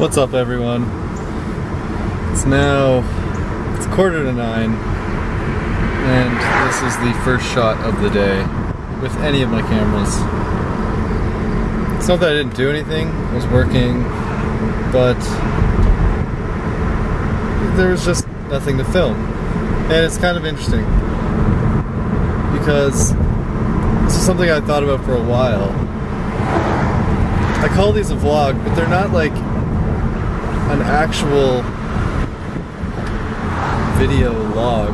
What's up everyone? It's now it's quarter to nine and this is the first shot of the day with any of my cameras. It's not that I didn't do anything, I was working, but there was just nothing to film. And it's kind of interesting because this is something I thought about for a while. I call these a vlog, but they're not like an actual video log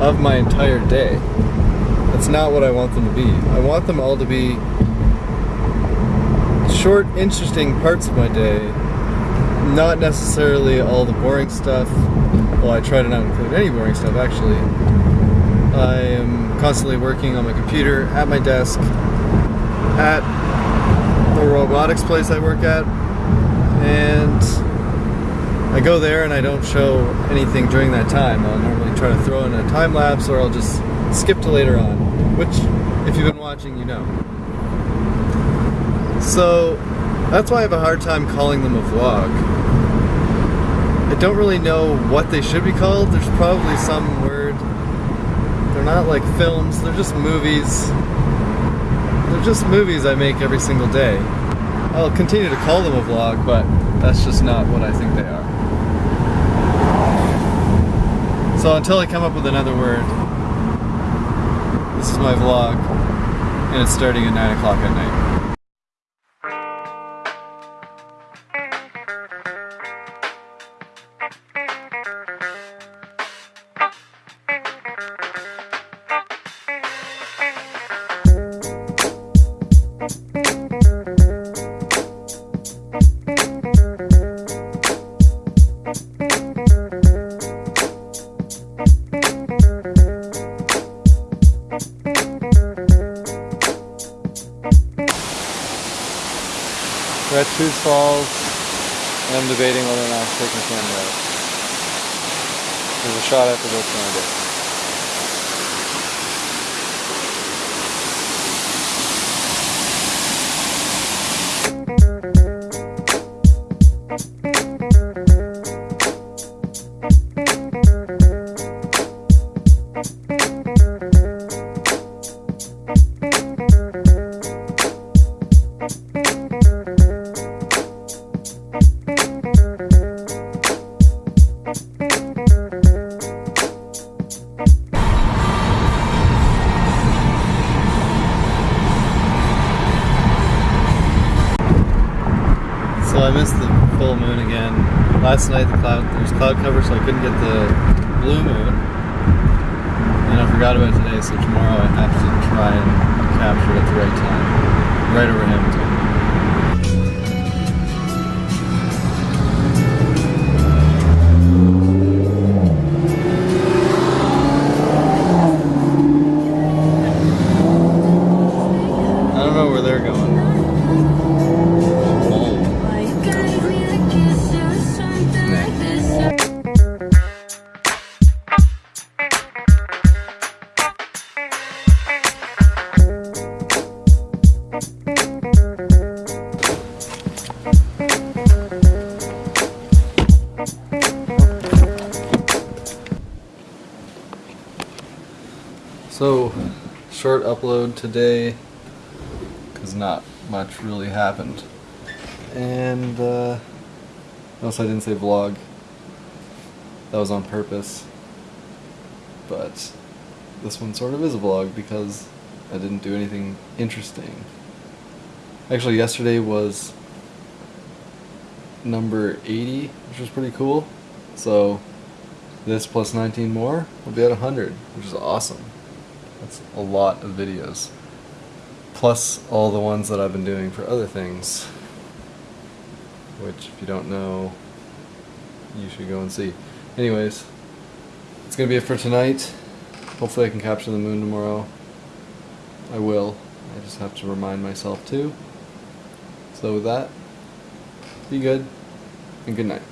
of my entire day. That's not what I want them to be. I want them all to be short, interesting parts of my day, not necessarily all the boring stuff. Well, I try to not include any boring stuff actually. I am constantly working on my computer, at my desk, at the robotics place I work at, and I go there and I don't show anything during that time. I'll normally try to throw in a time lapse or I'll just skip to later on, which if you've been watching, you know. So that's why I have a hard time calling them a vlog. I don't really know what they should be called. There's probably some word. They're not like films, they're just movies. They're just movies I make every single day. I'll continue to call them a vlog, but that's just not what I think they are. So until I come up with another word, this is my vlog, and it's starting at 9 o'clock at night. We're at Tews Falls, and I'm debating whether or not to take my camera out. There's a shot after both candidates. So full moon again. Last night the cloud there was cloud cover so I couldn't get the blue moon. And I forgot about it today, so tomorrow I have to try and capture it at the right time. Right over Hamilton. So, short upload today because not much really happened. And, uh, notice I didn't say vlog. That was on purpose. But this one sort of is a vlog because I didn't do anything interesting. Actually, yesterday was number 80, which was pretty cool. So, this plus 19 more will be at 100, which is awesome. That's a lot of videos. Plus all the ones that I've been doing for other things. Which, if you don't know, you should go and see. Anyways, it's gonna be it for tonight. Hopefully I can capture the moon tomorrow. I will. I just have to remind myself to. So with that, be good, and good night.